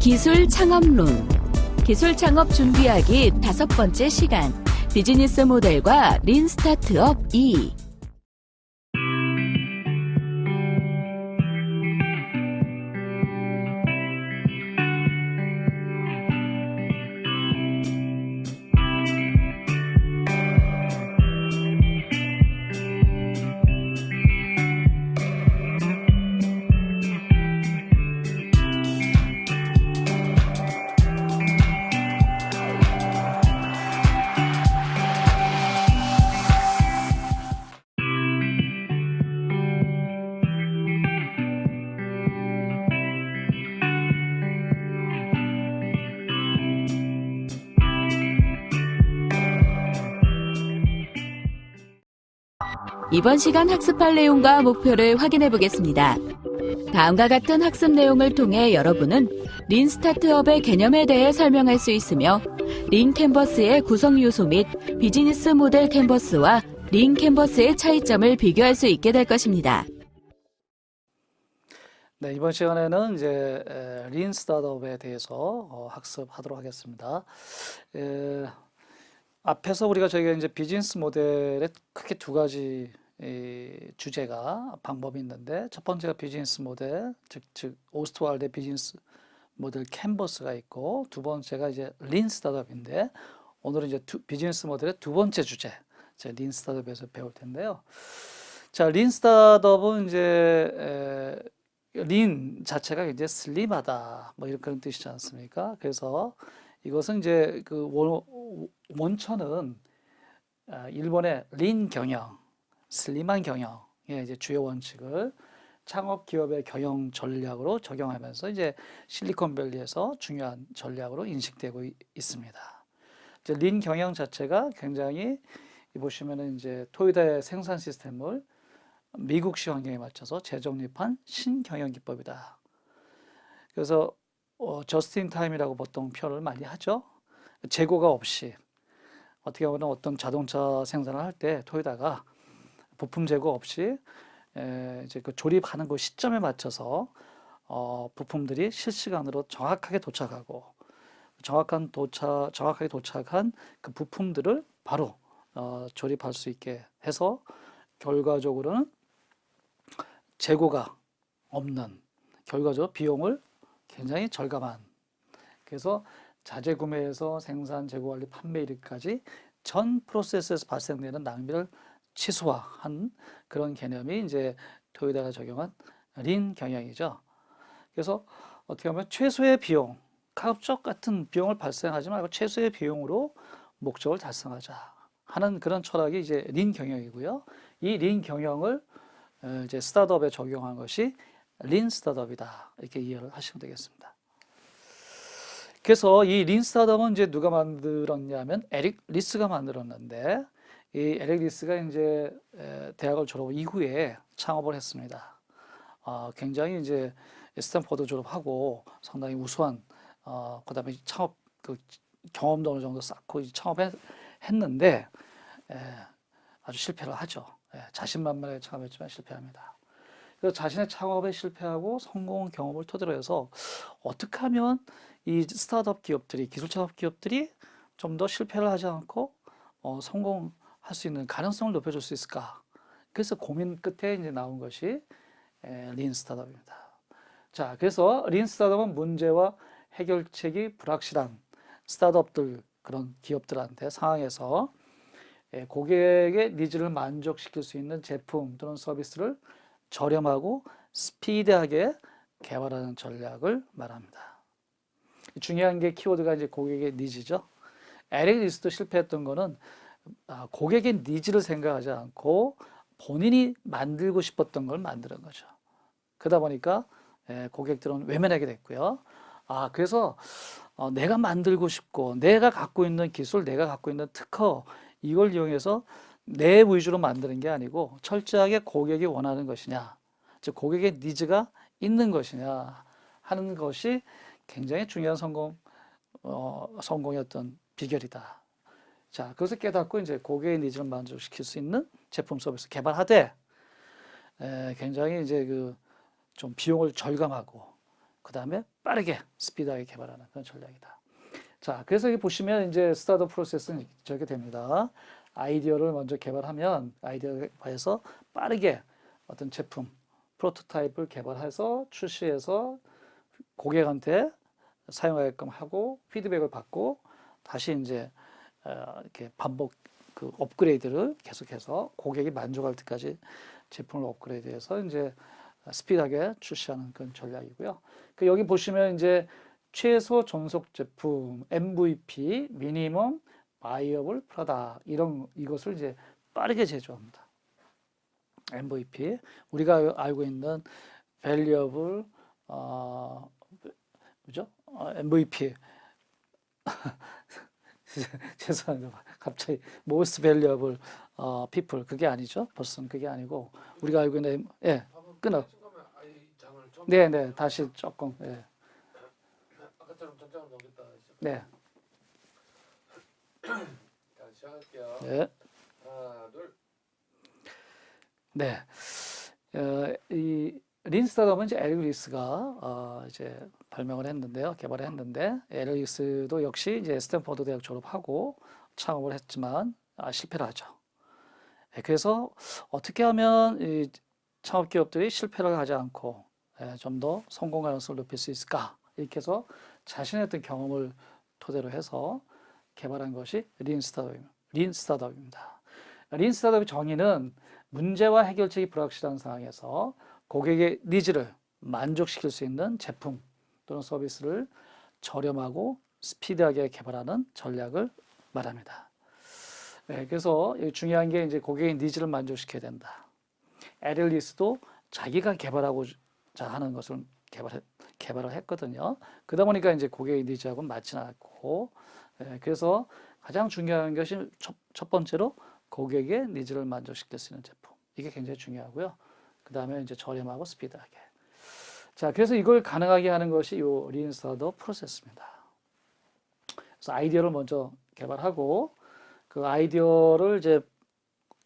기술 창업론. 기술 창업 준비하기 다섯 번째 시간. 비즈니스 모델과 린 스타트업 2 이번 시간 학습할 내용과 목표를 확인해 보겠습니다. 다음과 같은 학습 내용을 통해 여러분은 lean startup의 개념에 대해 설명할 수 있으며 lean canvas의 구성 요소 및 비즈니스 모델 캔버스와 lean canvas의 차이점을 비교할 수 있게 될 것입니다. 네, 이번 시간에는 이제 에, lean startup에 대해서 어, 학습하도록 하겠습니다. 에, 앞에서 우리가 저희가 이제 비즈니스 모델에 크게 두 가지 이, 주제가 방법이 있는데 첫 번째가 비즈니스 모델, 즉, 즉 오스트왈드의 비즈니스 모델 캔버스가 있고 두 번째가 이제 lean startup인데 오늘은 이제 두, 비즈니스 모델의 두 번째 주제, 제 lean startup에서 배울 텐데요. 자, lean startup은 이제 에, lean 자체가 이제 슬림하다 뭐 이런 그런 뜻이지 않습니까? 그래서 이것은 이제 그 원, 원천은 아, 일본의 린 경영, 슬림한 경영의 이제 주요 원칙을 창업 기업의 경영 전략으로 적용하면서 이제 실리콘밸리에서 중요한 전략으로 인식되고 있습니다. 이제 린 경영 자체가 굉장히 보시면은 이제 토요다의 생산 시스템을 미국식 환경에 맞춰서 재정립한 신경영 기법이다. 그래서 어, 저스틴 타임이라고 보통 표현을 많이 하죠. 재고가 없이 어떻게 보면 어떤 자동차 생산을 할 때 토요다가 부품 재고 없이 에, 이제 그 조립하는 그 시점에 맞춰서 어, 부품들이 실시간으로 정확하게 도착하고 정확한 도착 정확하게 도착한 그 부품들을 바로 어, 조립할 수 있게 해서 결과적으로는 재고가 없는 결과적으로 비용을 굉장히 절감한. 그래서 자재 구매에서 생산, 재고 관리, 판매 일까지 전 프로세스에서 발생되는 낭비를 취소화한 그런 개념이 이제 토요다가 적용한 린 경영이죠. 그래서 어떻게 보면 최소의 비용, 가급적 같은 비용을 발생하지 말고 최소의 비용으로 목적을 달성하자 하는 그런 철학이 이제 린 경영이고요. 이 lean 경영을 어, 이제 스타트업에 적용한 것이 lean startup이다 이렇게 이해를 하시면 되겠습니다. 그래서 이 lean startup은 이제 누가 만들었냐면 에릭 리스가 만들었는데 이 에릭 리스가 이제 대학을 졸업 이후에 창업을 했습니다. 어, 굉장히 이제 스탠포드 졸업하고 상당히 우수한 어, 그다음에 창업 그 경험도 어느 정도 쌓고 창업했는데 아주 실패를 하죠. 자신만만하게 창업했지만 실패합니다. 그래서 자신의 창업에 실패하고 성공 경험을 토대로 해서 어떻게 하면 이 스타트업 기업들이 기술 창업 기업들이 좀 더 실패를 하지 않고 어, 성공 할 수 있는 가능성을 높여줄 수 있을까? 그래서 고민 끝에 이제 나온 것이 에, 린 스타트업입니다. 자, 그래서 린 스타트업은 문제와 해결책이 불확실한 스타트업들 그런 기업들한테 상황에서 에, 고객의 needs를 만족시킬 수 있는 제품 또는 서비스를 저렴하고 스피드하게 개발하는 전략을 말합니다. 중요한 게 키워드가 이제 고객의 needs죠. 에릭 리스도 실패했던 거는 아, 고객의 needs를 생각하지 않고 본인이 만들고 싶었던 걸 만드는 거죠. 그러다 보니까 예, 고객들은 외면하게 됐고요. 아, 그래서 어, 내가 만들고 싶고 내가 갖고 있는 기술, 내가 갖고 있는 특허 이걸 이용해서 내 위주로 만드는 게 아니고 철저하게 고객이 원하는 것이냐, 즉 고객의 needs가 있는 것이냐 하는 것이 굉장히 중요한 성공 어, 성공의 어떤 비결이다. 자, 그것을 깨닫고 이제 고객의 needs를 만족시킬 수 있는 제품 서비스 개발하되 에, 굉장히 이제 그 좀 비용을 절감하고 그 다음에 빠르게 스피드하게 개발하는 그런 전략이다. 자, 그래서 여기 보시면 이제 스타트 프로세스는 저렇게 됩니다. 아이디어를 먼저 개발하면 아이디어에서 빠르게 어떤 제품 프로토타입을 개발해서 출시해서 고객한테 사용하게끔 하고 피드백을 받고 다시 이제 어, 이렇게 반복 그 업그레이드를 계속해서 고객이 만족할 때까지 제품을 업그레이드해서 이제 스피드하게 출시하는 그런 전략이고요. 그 여기 보시면 이제 최소 존속 제품 MVP minimum viable product 이런 이것을 이제 빠르게 제조합니다. MVP 우리가 알고 있는 valuable 어 뭐죠? 어, MVP 죄송합니다. 갑자기 most valuable 어, people 그게 아니죠. 벌써 그게 아니고 우리가 알고 있는 예 끊어. 네, 네, 다시 조금 예. 네. 네. 하나, 둘. 네. 어, 이 린스타덤은 이제 에릭리스가 어, 이제 발명을 했는데요. 개발을 했는데 에릭 리스도 역시 이제 스탠퍼드 대학 졸업하고 창업을 했지만 아, 실패를 하죠. 예, 그래서 어떻게 하면 이 창업 기업들이 실패를 하지 않고 예, 좀더 성공 가능성을 높일 수 있을까? 이렇게 해서 자신의 어떤 경험을 토대로 해서 개발한 것이 lean startup, lean startup입니다. lean startup의 정의는 문제와 해결책이 불확실한 상황에서 고객의 needs를 만족시킬 수 있는 제품 또는 서비스를 저렴하고 스피드하게 개발하는 전략을 말합니다. 네, 그래서 중요한 게 이제 고객의 needs를 만족시켜야 된다. 에릭 리스도 자기가 개발하고 자 하는 것을 개발 개발을 했거든요. 그러다 보니까 이제 고객의 needs하고 맞지는 않고, 예, 그래서 가장 중요한 것이 첫, 첫 번째로 고객의 needs를 만족시킬 수 있는 제품. 이게 굉장히 중요하고요. 그 다음에 이제 저렴하고 스피드하게. 자, 그래서 이걸 가능하게 하는 것이 요 lean startup 프로세스입니다. 그래서 아이디어를 먼저 개발하고 그 아이디어를 이제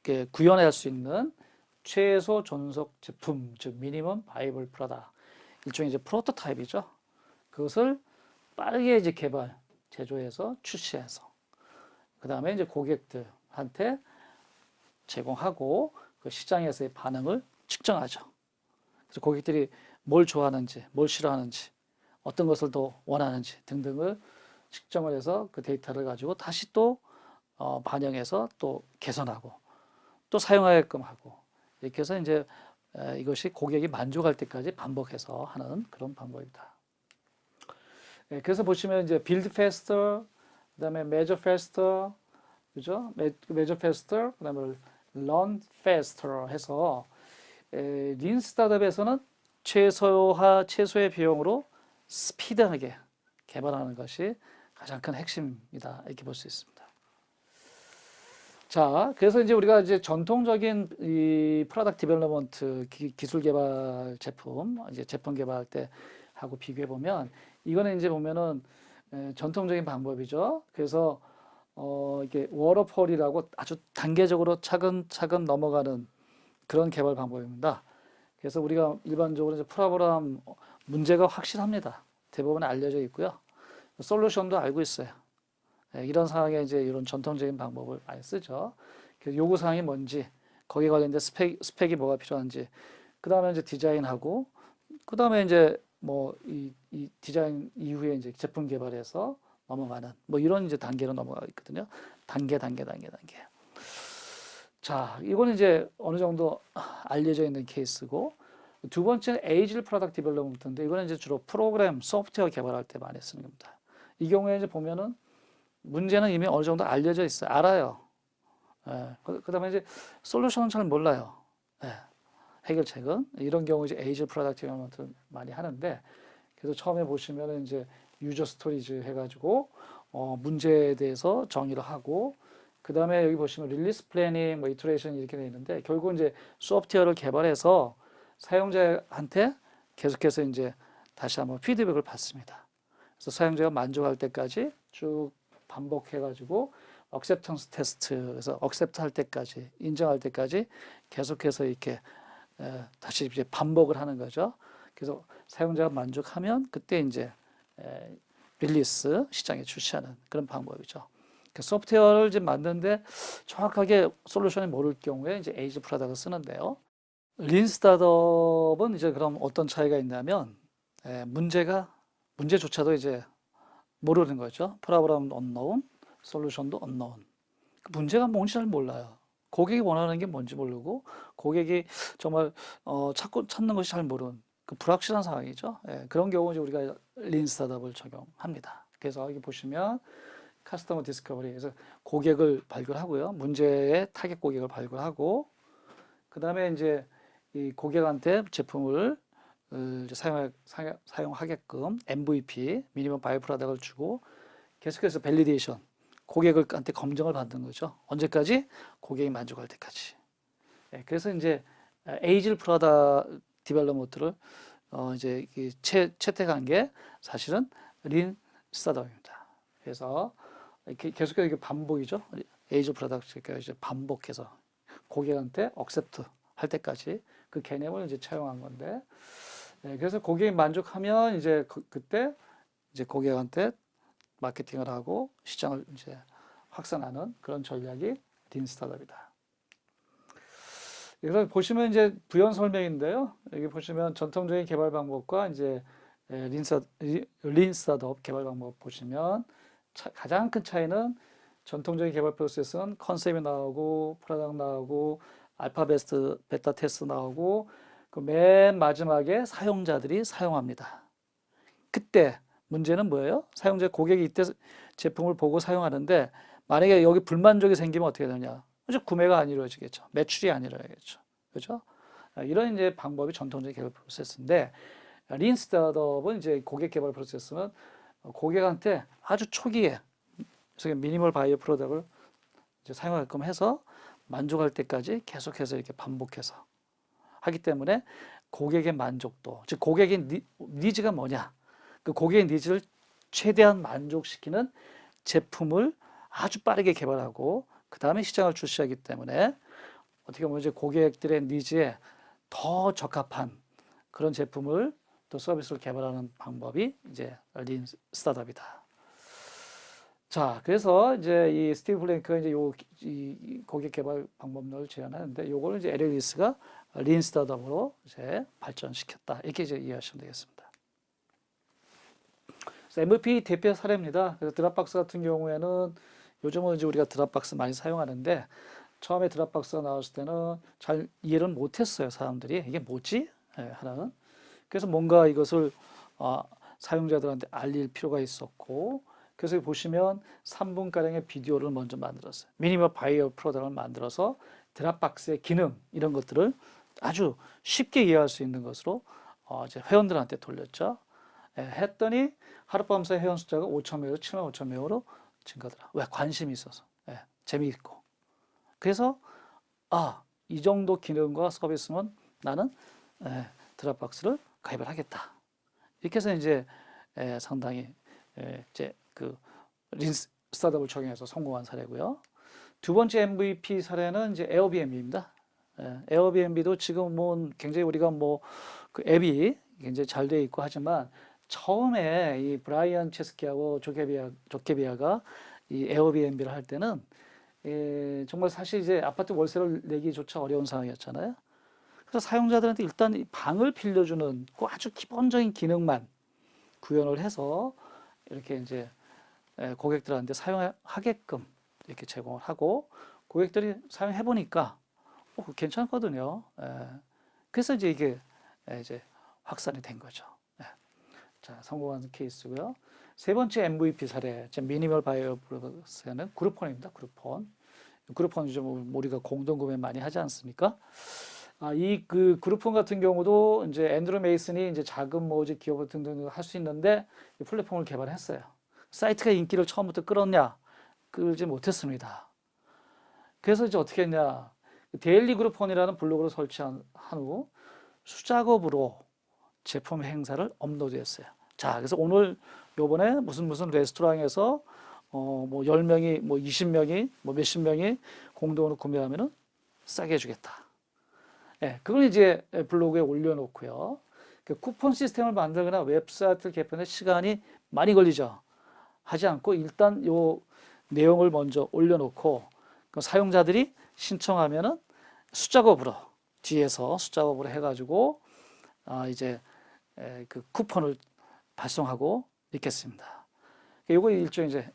이렇게 구현할 수 있는 최소 존속 제품, 즉 minimum viable product 일종의 이제 프로토타입이죠. 그것을 빠르게 이제 개발, 제조해서 출시해서 그 다음에 이제 고객들한테 제공하고 그 시장에서의 반응을 측정하죠. 그래서 고객들이 뭘 좋아하는지, 뭘 싫어하는지, 어떤 것을 더 원하는지 등등을 측정을 해서 그 데이터를 가지고 다시 또 어, 반영해서 또 개선하고 또 사용하게끔 하고 이렇게 해서 이제 에, 이것이 고객이 만족할 때까지 반복해서 하는 그런 방법이다. 예, 그래서 보시면 이제 build 그다음에 measure 그죠? measure 그다음에 learn 해서 에, lean startup에서는 최소화 최소의 비용으로 스피드하게 개발하는 것이 가장 큰 핵심이다 이렇게 볼 수 있습니다. 자, 그래서 이제 우리가 이제 전통적인 이 product development 기술 개발 제품 이제 제품 개발할 때 하고 비교해 보면 이거는 이제 보면은 에, 전통적인 방법이죠. 그래서 어 이게 워터폴이라고 아주 단계적으로 차근차근 넘어가는 그런 개발 방법입니다. 그래서 우리가 일반적으로 이제 프로그램 문제가 확실합니다. 대부분 알려져 있고요. 솔루션도 알고 있어요. 예, 이런 상황에 이제 이런 전통적인 방법을 많이 쓰죠. 그 요구 사항이 뭔지, 거기에 관련된 스펙, 스펙이 뭐가 필요한지, 그 다음에 이제 디자인하고, 그 다음에 이제 뭐 이 이 디자인 이후에 이제 제품 개발해서 넘어가는 뭐 이런 이제 단계로 넘어가 있거든요. 단계, 단계, 단계, 단계. 자, 이거는 이제 어느 정도 알려져 있는 케이스고, 두 번째는 agile product development인데, 이거는 이제 주로 프로그램, 소프트웨어 개발할 때 많이 쓰는 겁니다. 이 경우에 이제 보면은 문제는 이미 어느 정도 알려져 있어요. 알아요. 예, 그, 그 다음에 이제 solution은 잘 몰라요. 예, 해결책은. 이런 경우 이제 agile product development를 많이 하는데, 그래서 처음에 보시면은 이제 user stories 해가지고, 어, 문제에 대해서 정의를 하고, 그 다음에 여기 보시면 release planning, 뭐 iteration 이렇게 되어 있는데 결국 이제 소프트웨어를 개발해서 사용자한테 계속해서 이제 다시 한번 피드백을 받습니다. 그래서 사용자가 만족할 때까지 쭉 반복해가지고 acceptance test에서 accept 할 때까지 인정할 때까지 계속해서 이렇게 에, 다시 이제 반복을 하는 거죠. 그래서 사용자가 만족하면 그때 이제 에, release 시장에 출시하는 그런 방법이죠. 그 소프트웨어를 이제 만드는데 정확하게 solution이 모를 경우에 이제 agile product를 쓰는데요. lean startup은 이제 그럼 어떤 차이가 있냐면 에, 문제가 문제조차도 이제 모르는 거죠. problem unknown, solution도 unknown. 그 문제가 뭔지 잘 몰라요. 고객이 원하는 게 뭔지 모르고 고객이 정말 어, 찾고 찾는 것이 잘 모르는 그 불확실한 상황이죠. 예, 그런 경우 이제 우리가 lean startup을 적용합니다. 그래서 여기 보시면 customer discovery 그래서 고객을 발굴하고요. 문제의 타겟 고객을 발굴하고 그 다음에 이제 이 고객한테 제품을 어, 이제 사용, 사용- 사용하게끔 MVP minimum viable product를 주고 계속해서 validation 고객을한테 검증을 받는 거죠. 언제까지? 고객이 만족할 때까지. 예, 그래서 이제 agile product development를 어 이제 이 채, 채택한 게 사실은 lean startup입니다. 그래서 계속해서 이게 반복이죠. agile product가 이제 반복해서 고객한테 accept 할 때까지 그 개념을 이제 차용한 건데 예, 그래서 고객이 만족하면 이제 그, 그때 이제 고객한테 마케팅을 하고 시장을 이제 확산하는 그런 전략이 lean startup이다. 그래서 보시면 이제 부연 설명인데요. 여기 보시면 전통적인 개발 방법과 이제 스타, lean startup 개발 방법 보시면 차- 가장 큰 차이는 전통적인 개발 프로세스는 concept이 나오고 product 나오고 alpha test beta test 나오고 그 맨 마지막에 사용자들이 사용합니다. 그때 문제는 뭐예요? 사용자 고객이 이때 제품을 보고 사용하는데 만약에 여기 불만족이 생기면 어떻게 되냐? 이제 구매가 안 이루어지겠죠. 매출이 안 이루어지겠죠. 그죠? 아, 이런 이제 방법이 전통적인 개발 프로세스인데 lean startup은 이제 고객 개발 프로세스는 고객한테 아주 초기에 minimum viable product를 이제 사용하게끔 해서 만족할 때까지 계속해서 이렇게 반복해서 하기 때문에 고객의 만족도, 즉 고객의 니, needs가 뭐냐? 그 고객의 needs를 최대한 만족시키는 제품을 아주 빠르게 개발하고 그 다음에 시장을 출시하기 때문에 어떻게 보면 이제 고객들의 needs에 더 적합한 그런 제품을 또 서비스를 개발하는 방법이 이제 lean startup이다. 자, 그래서 이제 이 스티브 블랭크가 이제 요, 이, 이 고객 개발 방법론을 제안하는데 요거를 이제 에릭 리스가 lean startup으로 이제 발전시켰다. 이렇게 이제 이해하시면 되겠습니다. MVP 대표 사례입니다. 그래서 Dropbox 같은 경우에는 요즘은 이제 우리가 Dropbox 많이 사용하는데 처음에 Dropbox가 나왔을 때는 잘 이해를 못했어요 사람들이 이게 뭐지 예, 하나는 그래서 뭔가 이것을 어, 사용자들한테 알릴 필요가 있었고 그래서 보시면 3분 가량의 비디오를 먼저 만들었어요 minimum viable product를 만들어서 Dropbox의 기능 이런 것들을 아주 쉽게 이해할 수 있는 것으로 어, 이제 회원들한테 돌렸죠 예, 했더니 하룻밤 사이 회원 숫자가 5천 명에서 7만 5천 명으로 증가더라. 왜? 관심이 있어서. 예, 재미있고. 그래서 아, 이 정도 기능과 서비스면 나는 예, 드랍박스를 가입을 하겠다. 이렇게 해서 이제 예, 상당히 예, 이제 그린 스타트업을 적용해서 성공한 사례고요. 두 번째 MVP 사례는 이제 에어비앤비입니다. 예, 에어비앤비도 지금 뭐 굉장히 우리가 뭐 그 앱이 굉장히 잘 돼 있고 하지만 처음에 이 브라이언 체스키하고 조케비아, 조케비아가 이 에어비앤비를 할 때는 예, 정말 사실 이제 아파트 월세를 내기조차 어려운 상황이었잖아요. 그래서 사용자들한테 일단 이 방을 빌려주는 그 아주 기본적인 기능만 구현을 해서 이렇게 이제 예, 고객들한테 사용하게끔 이렇게 제공을 하고 고객들이 사용해 보니까 어, 괜찮거든요. 예. 그래서 이제 이게 예, 이제 확산이 된 거죠. 예. 자, 성공한 케이스고요. 세 번째 MVP 사례, 제 minimal viable process는 그룹폰입니다. 그룹폰. 그룹폰이 좀 우리가 공동 구매 많이 하지 않습니까? 아, 이그 그룹폰 같은 경우도 이제 앤드루 메이슨이 이제 자금 모집 기업 등등 할 수 있는데 이 플랫폼을 개발했어요. 사이트가 인기를 처음부터 끌었냐? 끌지 못했습니다. 그래서 이제 어떻게 했냐? 데일리 그룹폰이라는 블로그를 설치한 후 수작업으로 제품 행사를 업로드했어요. 자, 그래서 오늘 요번에 무슨 무슨 레스토랑에서 어, 뭐 10명이, 뭐 20명이, 뭐 몇십 명이 공동으로 구매하면은 싸게 해주겠다. 예, 그걸 이제 블로그에 올려놓고요. 그 쿠폰 시스템을 만들거나 웹사이트를 개편에 시간이 많이 걸리죠. 하지 않고 일단 요 내용을 먼저 올려놓고 그 사용자들이 신청하면은 숫작업으로 뒤에서 숫작업으로 해가지고 아 이제 에, 그 쿠폰을 발송하고 있겠습니다. 요거 일종의 이제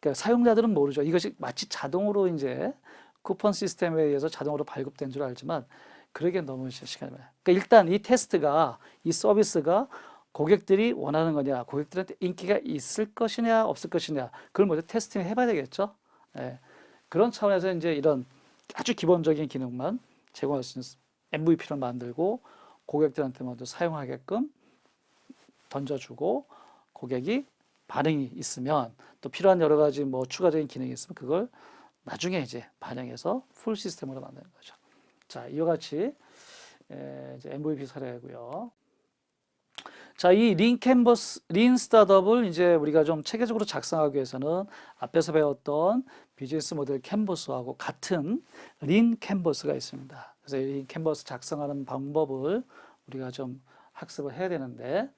그러니까 사용자들은 모르죠. 이것이 마치 자동으로 이제 쿠폰 시스템에 의해서 자동으로 발급된 줄 알지만 그러기엔 너무 시간이 많아요. 그러니까 일단 이 테스트가 이 서비스가 고객들이 원하는 거냐, 고객들한테 인기가 있을 것이냐, 없을 것이냐, 그걸 먼저 테스팅 해봐야 되겠죠. 예. 그런 차원에서 이제 이런 아주 기본적인 기능만 제공할 수 있는 MVP를 만들고 고객들한테 먼저 사용하게끔 던져주고 고객이 반응이 있으면 또 필요한 여러 가지 뭐 추가적인 기능이 있으면 그걸 나중에 이제 반영해서 풀 시스템으로 만드는 거죠. 자, 이와 같이 MVP 사례고요. 자, 이 lean 캔버스, lean 스타트업을 이제 우리가 좀 체계적으로 작성하기 위해서는 앞에서 배웠던 비즈니스 모델 캔버스하고 같은 lean 캔버스가 있습니다. 그래서 이 lean 캔버스 작성하는 방법을 우리가 좀 학습을 해야 되는데,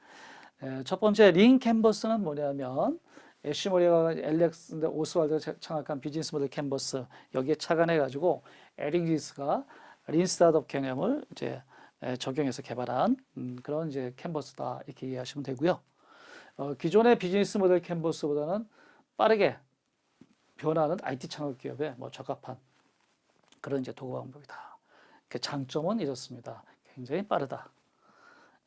에, 첫 번째 lean 캔버스는 뭐냐면, 애쉬 모리가 알렉스 오스왈드가 창작한 비즈니스 모델 캔버스 여기에 착안해 가지고 에릭 리스가 lean 스타트업 개념을 이제 에, 적용해서 개발한 음, 그런 이제 캔버스다 이렇게 이해하시면 되고요. 어, 기존의 비즈니스 모델 캔버스보다는 빠르게 변하는 IT 창업 기업에 뭐 적합한 그런 이제 도구 방법이다. 그 장점은 이렇습니다. 굉장히 빠르다.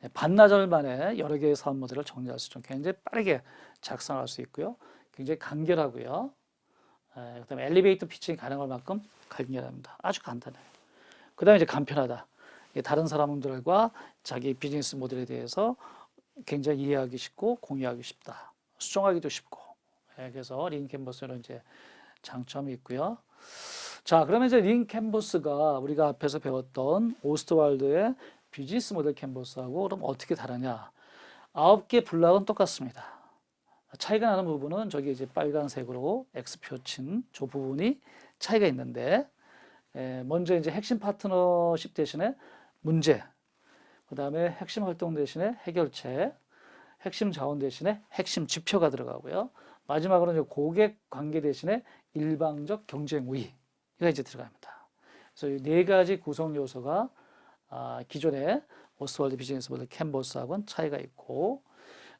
예, 반나절 만에 여러 개의 사업 모델을 정리할 수 있죠. 굉장히 빠르게 작성할 수 있고요. 굉장히 간결하고요. 에, 그다음에 엘리베이터 pitching이 가능할 만큼 간결합니다. 아주 간단해요. 그 다음에 이제 간편하다. 다른 사람들과 자기 비즈니스 모델에 대해서 굉장히 이해하기 쉽고 공유하기 쉽다. 수정하기도 쉽고. 예, 그래서 lean 캔버스는 이제 장점이 있고요. 자, 그러면 이제 lean 캔버스가 우리가 앞에서 배웠던 오스트왈드의 비즈니스 모델 캔버스하고 그럼 어떻게 다르냐? 아홉 개 블락은 똑같습니다. 차이가 나는 부분은 저기 이제 빨간색으로 X표 친 저 부분이 차이가 있는데 에, 먼저 이제 핵심 파트너십 대신에 문제, 그 다음에 핵심 활동 대신에 해결책, 핵심 자원 대신에 핵심 지표가 들어가고요. 마지막으로 이제 고객 관계 대신에 일방적 경쟁 우위가 이제 들어갑니다. 그래서 이 네 가지 구성 요소가 아, 기존의 오스월드 비즈니스 모델 캔버스하고는 차이가 있고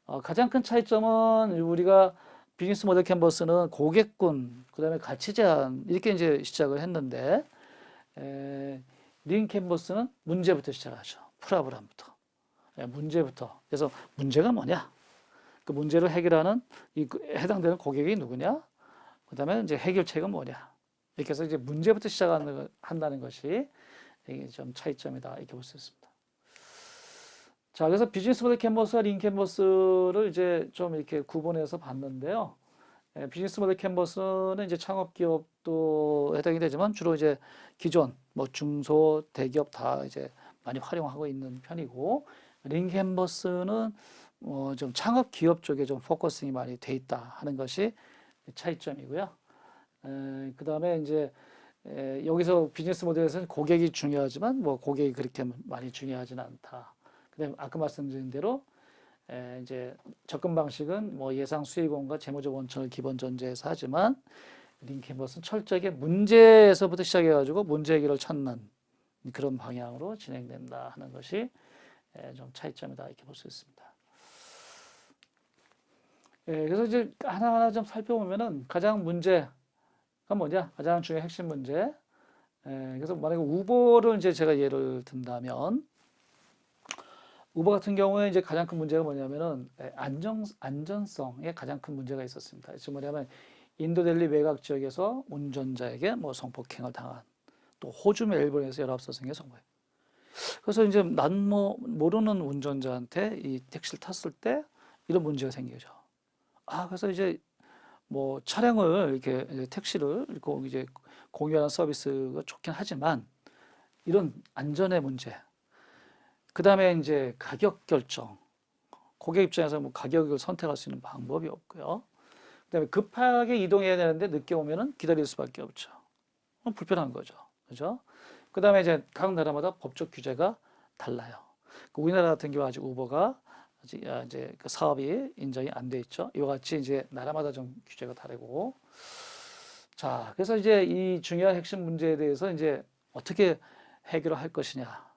어, 가장 큰 차이점은 우리가 비즈니스 모델 캔버스는 고객군, 그 다음에 가치 제안 이렇게 이제 시작을 했는데 에, lean 캔버스는 문제부터 시작하죠. problem부터. 예, 문제부터. 그래서 문제가 뭐냐? 그 문제를 해결하는 이그 해당되는 고객이 누구냐? 그 다음에 이제 해결책은 뭐냐? 이렇게 해서 이제 문제부터 시작하는 한다는 것이 이게 좀 차이점이다 이렇게 볼 수 있습니다. 자, 그래서 비즈니스 모델 캔버스와 lean 캔버스를 이제 좀 이렇게 구분해서 봤는데요. 예, 비즈니스 모델 캔버스는 이제 창업 기업도 해당이 되지만 주로 이제 기존 뭐 중소 대기업 다 이제 많이 활용하고 있는 편이고 lean 캔버스는 어 좀 창업 기업 쪽에 좀 focusing이 많이 돼 있다 하는 것이 차이점이고요. 그 다음에 이제 에, 여기서 비즈니스 모델에서는 고객이 중요하지만 뭐 고객이 그렇게 많이 중요하지는 않다. 그다음에 아까 말씀드린 대로 에, 이제 접근 방식은 뭐 예상 수익원과 재무적 원천을 기본 전제해서 하지만 링캔버스는 철저하게 문제에서부터 시작해가지고 문제 해결을 찾는 그런 방향으로 진행된다 하는 것이 에, 좀 차이점이다 이렇게 볼 수 있습니다. 예, 그래서 이제 하나하나 좀 살펴보면은 가장 문제가 뭐냐? 가장 중요한 핵심 문제. 예, 그래서 만약에 우버를 이제 제가 예를 든다면 우버 같은 경우에 이제 가장 큰 문제가 뭐냐면은 예, 안정 안전성에 가장 큰 문제가 있었습니다. 즉 뭐냐면 인도 델리 외곽 지역에서 운전자에게 뭐 성폭행을 당한 또 호주 멜번에서 열압사성의 성범. 그래서 이제 난 뭐 모르는 운전자한테 이 택시를 탔을 때 이런 문제가 생기죠. 아, 그래서 이제 뭐 차량을 이렇게 택시를 이렇게 이제 공유하는 서비스가 좋긴 하지만 이런 안전의 문제, 그 다음에 이제 가격 결정, 고객 입장에서 뭐 가격을 선택할 수 있는 방법이 없고요. 그 다음에 급하게 이동해야 되는데 늦게 오면은 기다릴 수밖에 없죠. 불편한 거죠. 그죠? 그 다음에 이제 각 나라마다 법적 규제가 달라요. 그 우리나라 같은 경우 아직 우버가 아직 아, 이제 그 사업이 인정이 안 돼 있죠. 이와 같이 이제 나라마다 좀 규제가 다르고. 자, 그래서 이제 이 중요한 핵심 문제에 대해서 이제 어떻게 해결을 할 것이냐.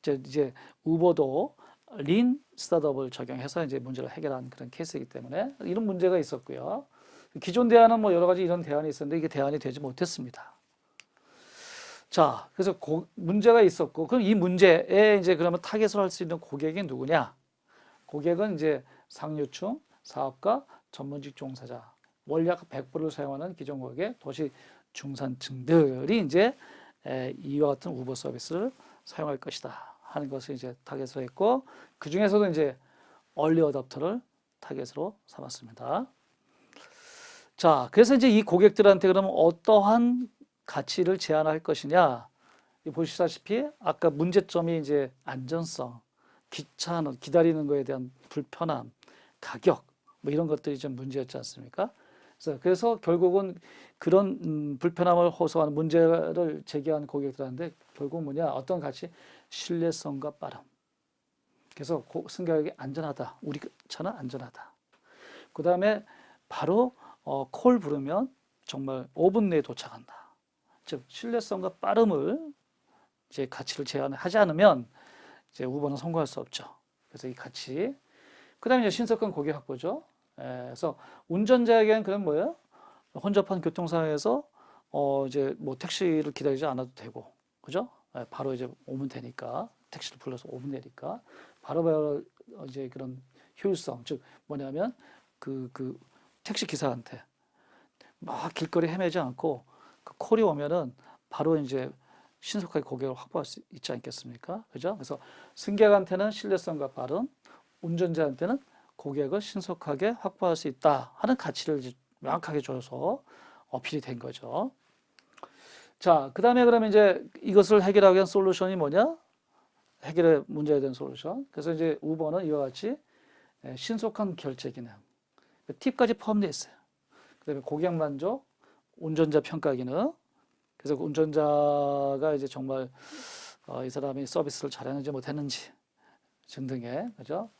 이제, 이제 우버도 린 스타트업을 적용해서 이제 문제를 해결한 그런 케이스이기 때문에 이런 문제가 있었고요. 기존 대안은 뭐 여러 가지 이런 대안이 있었는데 이게 대안이 되지 못했습니다. 자, 그래서 고, 문제가 있었고, 그럼 이 문제에 이제 그러면 타겟을 할 수 있는 고객이 누구냐? 고객은 이제 상류층, 사업가, 전문직 종사자, 원약 100%를 사용하는 기존 고객, 도시 중산층들이 이제 에, 이와 같은 우버 서비스를 사용할 것이다 하는 것을 이제 타겟으로 했고, 그 중에서도 이제 얼리 어답터를 타겟으로 삼았습니다. 자, 그래서 이제 이 고객들한테 그러면 어떠한 가치를 제한할 것이냐. 이 보시다시피 아까 문제점이 이제 안전성, 귀찮은 기다리는 거에 대한 불편함, 가격 뭐 이런 것들이 좀 문제였지 않습니까? 그래서, 그래서 결국은 그런 음, 불편함을 호소하는 문제를 제기한 고객들한테 결국 뭐냐 어떤 가치 신뢰성과 빠름. 그래서 고, 승객에게 안전하다. 우리 차는 안전하다. 그 다음에 바로 어, 콜 부르면 정말 5분 내에 도착한다. 즉 신뢰성과 빠름을 이제 가치를 제한하지 않으면 이제 우버는 성공할 수 없죠. 그래서 이 가치. 그다음에 이제 신속한 고객 확보죠. 에, 그래서 운전자에게는 그런 뭐예요? 혼잡한 교통 상황에서 어 이제 뭐 택시를 기다리지 않아도 되고, 그죠? 에, 바로 이제 오면 되니까 택시를 불러서 오면 되니까 바로 바로 이제 그런 효율성, 즉 뭐냐면 그 그 택시 기사한테 막 길거리 헤매지 않고 그 콜이 오면은 바로 이제 신속하게 고객을 확보할 수 있지 않겠습니까? 그죠? 그래서 승객한테는 신뢰성과 빠른, 운전자한테는 고객을 신속하게 확보할 수 있다 하는 가치를 명확하게 줘서 어필이 된 거죠. 자, 그 다음에 그러면 이제 이것을 해결하기 위한 솔루션이 뭐냐? 해결의 문제에 대한 솔루션. 그래서 이제 우버는 이와 같이 예, 신속한 결제 기능, 팁까지 포함되어 있어요. 그 다음에 고객 만족, 운전자 평가 기능. 그래서 그 운전자가 이제 정말 어, 이 사람이 서비스를 잘했는지 못했는지 등등의 그죠?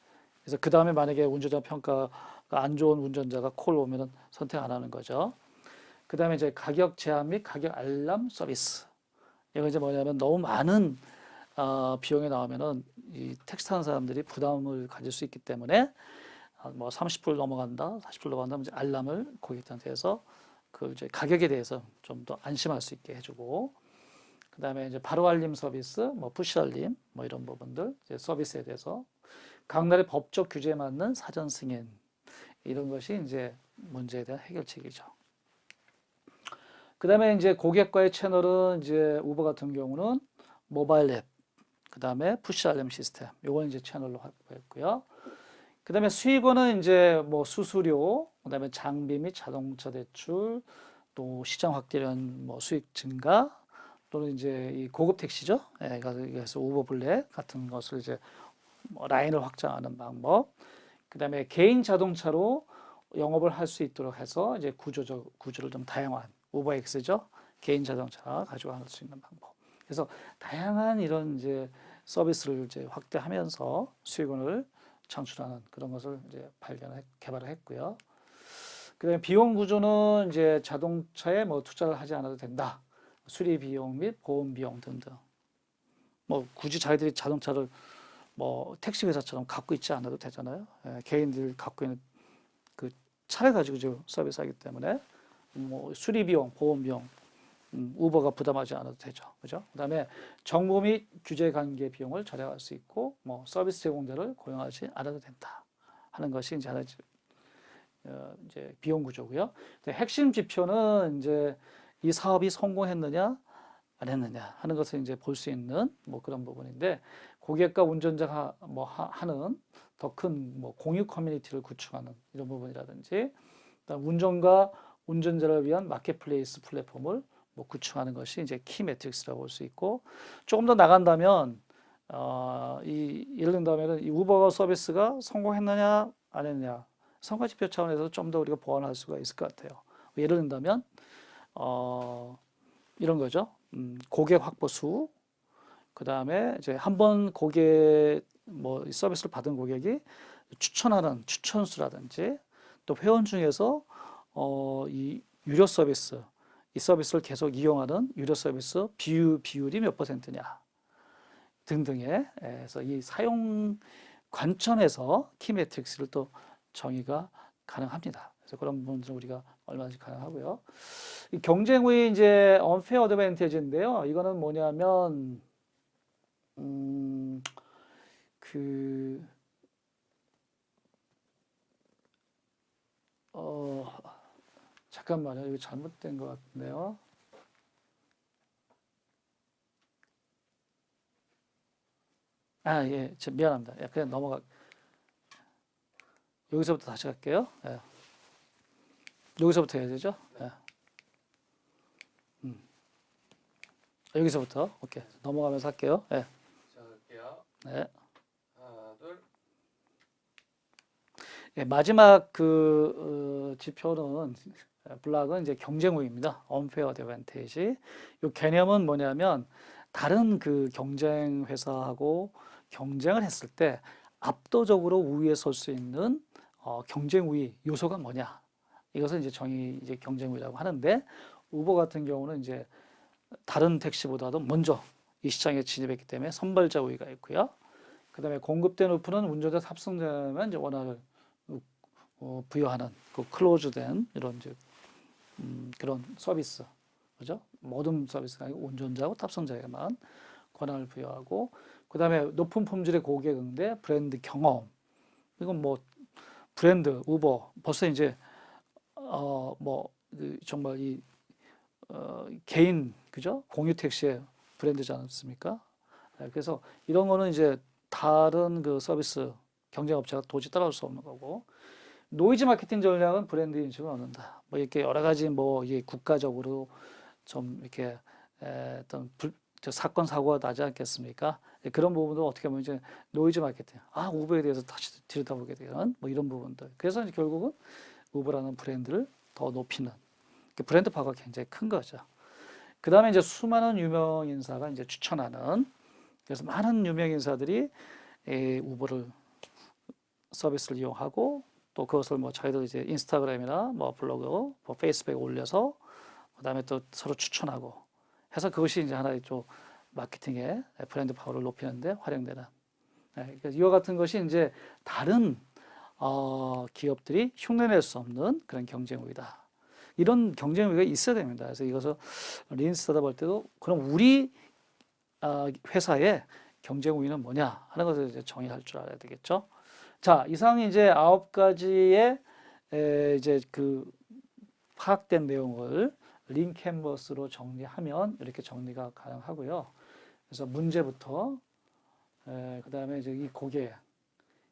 그래서 그 다음에 만약에 운전자 평가가 안 좋은 운전자가 콜 오면은 선택 안 하는 거죠. 그 다음에 이제 가격 제한 및 가격 알람 서비스. 이거 이제 뭐냐면 너무 많은 어, 비용이 나오면은 이 택시 타는 사람들이 부담을 가질 수 있기 때문에 어, 뭐 30불 넘어간다, 40불 넘어간다, 이제 알람을 고객한테 해서 그 이제 가격에 대해서 좀 더 안심할 수 있게 해주고 그 다음에 이제 바로 알림 서비스, 뭐 푸시 알림, 뭐 이런 부분들 이제 서비스에 대해서 각 나라의 법적 규제에 맞는 사전 승인 이런 것이 이제 문제에 대한 해결책이죠. 그 다음에 이제 고객과의 채널은 이제 우버 같은 경우는 모바일 앱, 그 다음에 푸시 알림 시스템, 요건 이제 채널로 확보했고요. 그 다음에 수익원은 이제 뭐 수수료, 그 다음에 장비 및 자동차 대출, 또 시장 대한 뭐 수익 증가, 또는 이제 이 고급 택시죠. 예, 그래서 우버 블랙 같은 것을 이제 뭐 라인을 확장하는 방법. 그 다음에 개인 자동차로 영업을 할 수 있도록 해서 이제 구조적 구조를 좀 다양한 우버엑스죠. 개인 자동차 가지고 갈 수 있는 방법. 그래서 다양한 이런 이제 서비스를 이제 확대하면서 수익원을 창출하는 그런 것을 이제 발견 개발을 했고요. 그다음에 비용 구조는 이제 자동차에 뭐 투자를 하지 않아도 된다. 수리 비용 및 보험 비용 등등. 뭐 굳이 자기들이 자동차를 뭐 택시 회사처럼 갖고 있지 않아도 되잖아요. 예, 개인들 갖고 있는 그 차를 가지고 지금 서비스하기 때문에 뭐 수리 비용, 보험 비용 음, 우버가 부담하지 않아도 되죠. 그죠? 그 다음에 정보 및 규제 관계 비용을 절약할 수 있고 뭐 서비스 제공자를 고용하지 않아도 된다 하는 것이 이제 하나 어, 이제 비용 구조고요. 핵심 지표는 이제 이 사업이 성공했느냐 안 했느냐 하는 것을 이제 볼 수 있는 뭐 그런 부분인데 고객과 운전자가 뭐 하 는 더 큰 뭐 공유 커뮤니티를 구축하는 이런 부분이라든지 운전과 운전자를 위한 marketplace 플랫폼을 뭐 구축하는 것이 이제 key metrics라고 볼 수 있고 조금 더 나간다면 어, 이 예를 든다면 이 우버 서비스가 성공했느냐 안 했느냐 성과 지표 차원에서 좀 더 우리가 보완할 수가 있을 것 같아요. 예를 든다면 어, 이런 거죠. 음, 고객 확보 수, 그 다음에 이제 한 번 고객 뭐이 서비스를 받은 고객이 추천하는 추천수라든지 또 회원 중에서 어, 이 유료 서비스 이 서비스를 계속 이용하는 유료 서비스 비율 비율이 몇 퍼센트냐 등등의 예, 그래서 이 사용 관점에서 키 매트릭스를 또 정의가 가능합니다. 그래서 그런 부분들은 우리가 얼마든지 가능하고요. 이 경쟁 후의 이제 unfair advantage인데요. 이거는 뭐냐면 음, 그 어, 잠깐만요. 이거 잘못된 것 같네요. 아, 예, 저 미안합니다. 예, 그냥 넘어가. 여기서부터 다시 갈게요. 예. 여기서부터 해야 되죠? 예. 음. 여기서부터 오케이 넘어가면서 할게요. 예. 시작할게요. 네. 하나, 둘. 예, 마지막 그 어, 지표는 어, 블락은 이제 경쟁 우위입니다. unfair advantage. 이 개념은 뭐냐면 다른 그 경쟁 회사하고 경쟁을 했을 때 압도적으로 우위에 설 수 있는 어, 경쟁 우위 요소가 뭐냐? 이것을 이제 정의 이제 경쟁 우위라고 하는데 우버 같은 경우는 이제 다른 택시보다도 먼저 이 시장에 진입했기 때문에 선발자 우위가 있고요. 그 다음에 공급된 오픈은 운전자 탑승자만 이제 원화를 어, 부여하는 그 클로즈된 이런 이제 음, 그런 서비스 그죠? 모든 서비스가 아니고 운전자하고 탑승자에게만 권한을 부여하고 그 다음에 높은 품질의 고객 응대 브랜드 경험 이건 뭐 브랜드 우버 벌써 이제 어뭐 그 정말 이 어, 개인 그죠? 공유 택시의 브랜드지 않습니까? 네, 그래서 이런 거는 이제 다른 그 서비스 경쟁 업체가 도저히 따라올 수 없는 거고 노이즈 마케팅 전략은 브랜드 인식을 얻는다. 뭐 이렇게 여러 가지 뭐 이게 국가적으로 좀 이렇게 에, 어떤 불, 저 사건 사고가 나지 않겠습니까? 예, 그런 부분도 어떻게 보면 이제 노이즈 마케팅, 아 우버에 대해서 다시 들여다보게 되는 뭐 이런 부분들. 그래서 결국은 우버라는 브랜드를 더 높이는 그 브랜드 파워가 굉장히 큰 거죠. 그 다음에 이제 수많은 유명 인사가 이제 추천하는 그래서 많은 유명 인사들이 이 우버를 서비스를 이용하고 또 그것을 뭐 자기들 이제 인스타그램이나 뭐 블로그, 뭐 페이스북에 올려서 그다음에 또 서로 추천하고 해서 그것이 이제 하나의 좀 마케팅의 브랜드 파워를 높이는데 활용되는 네, 그러니까 이와 같은 것이 이제 다른 어, 기업들이 흉내낼 수 없는 그런 경쟁 우위다. 이런 경쟁 우위가 있어야 됩니다. 그래서 이것을 린스타다 볼 때도 그럼 우리 어, 회사의 경쟁 우위는 뭐냐 하는 것을 이제 정의할 줄 알아야 되겠죠. 자, 이상 이제 아홉 가지의 에, 이제 그 파악된 내용을 린 캔버스로 정리하면 이렇게 정리가 가능하고요. 그래서 문제부터 에, 그다음에 이제 이 고객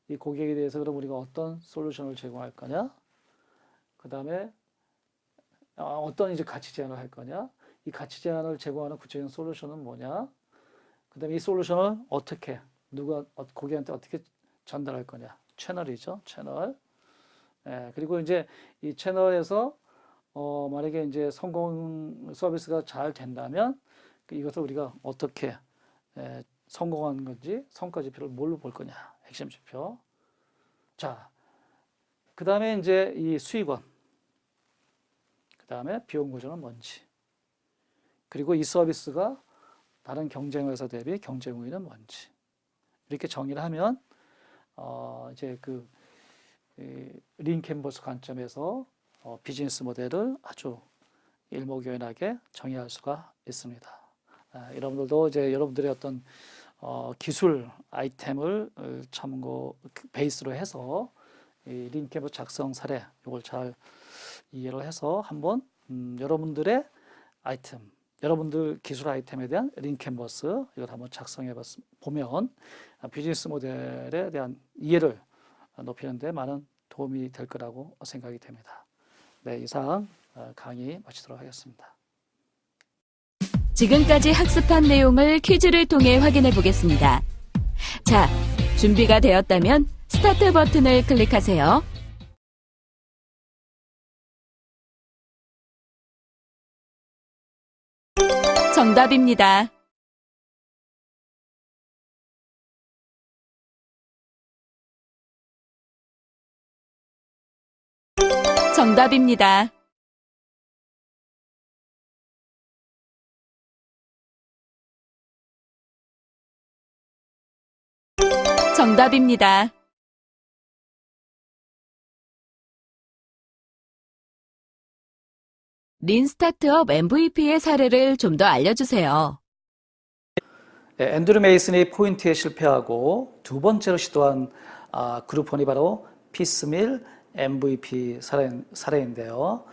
이 고객에 대해서 그럼 우리가 어떤 솔루션을 제공할 거냐? 그 다음에 어, 어떤 이제 가치 제안을 할 거냐? 이 가치 제안을 제공하는 구체적인 솔루션은 뭐냐? 그 다음에 이 솔루션을 어떻게 누가 어, 고객한테 어떻게 전달할 거냐? 채널이죠, 채널. 예, 그리고 이제 이 채널에서 어, 만약에 이제 성공 서비스가 잘 된다면 그 이것을 우리가 어떻게 에, 성공한 건지 성과 지표를 뭘로 볼 거냐 핵심 지표. 자, 그 다음에 이제 이 수익원, 그 다음에 비용 구조는 뭔지, 그리고 이 서비스가 다른 경쟁 회사 대비 경쟁 우위는 뭔지 이렇게 정의를 하면 어, 이제 그 린 캔버스 관점에서 어, 비즈니스 모델을 아주 일목요연하게 정의할 수가 있습니다. 아, 여러분들도 이제 여러분들의 어떤 어, 기술 아이템을 어, 참고 베이스로 해서 이 링캠프 작성 사례 이걸 잘 이해를 해서 한번 음, 여러분들의 아이템, 여러분들 기술 아이템에 대한 링캔버스 이걸 한번 작성해 보면 비즈니스 모델에 대한 이해를 높이는 데 많은 도움이 될 거라고 생각이 됩니다. 네, 이상 어, 강의 마치도록 하겠습니다. 지금까지 학습한 내용을 퀴즈를 통해 확인해 보겠습니다. 자, 준비가 되었다면 스타트 버튼을 클릭하세요. 정답입니다. 정답입니다. 정답입니다. lean 스타트업 MVP의 사례를 좀 더 알려주세요. 예, 앤드류 메이슨이 포인트에 실패하고 두 번째로 시도한 아, 그룹폰이 바로 piecemeal MVP 사례, 사례인데요.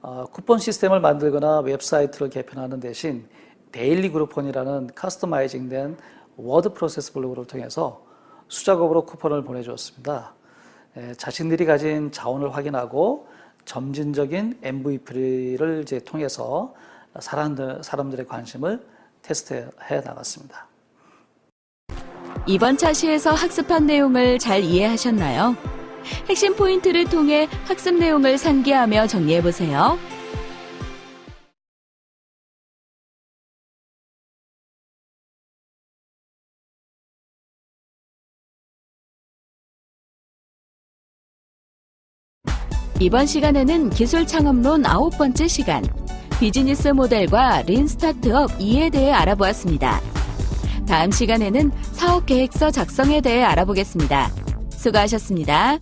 어, 쿠폰 시스템을 만들거나 웹사이트를 개편하는 대신 Daily Groupon이라는 커스터마이징된 WordPress 블로그를 통해서 수작업으로 쿠폰을 보내주었습니다. 예, 자신들이 가진 자원을 확인하고 점진적인 MVP를 이제 통해서 사람들, 사람들의 관심을 테스트해 나갔습니다. 이번 차시에서 학습한 내용을 잘 이해하셨나요? 핵심 포인트를 통해 학습 내용을 상기하며 정리해보세요. 이번 시간에는 기술 창업론 아홉 번째 시간, 비즈니스 모델과 린 스타트업 2에 대해 알아보았습니다. 다음 시간에는 사업 계획서 작성에 대해 알아보겠습니다. 수고하셨습니다.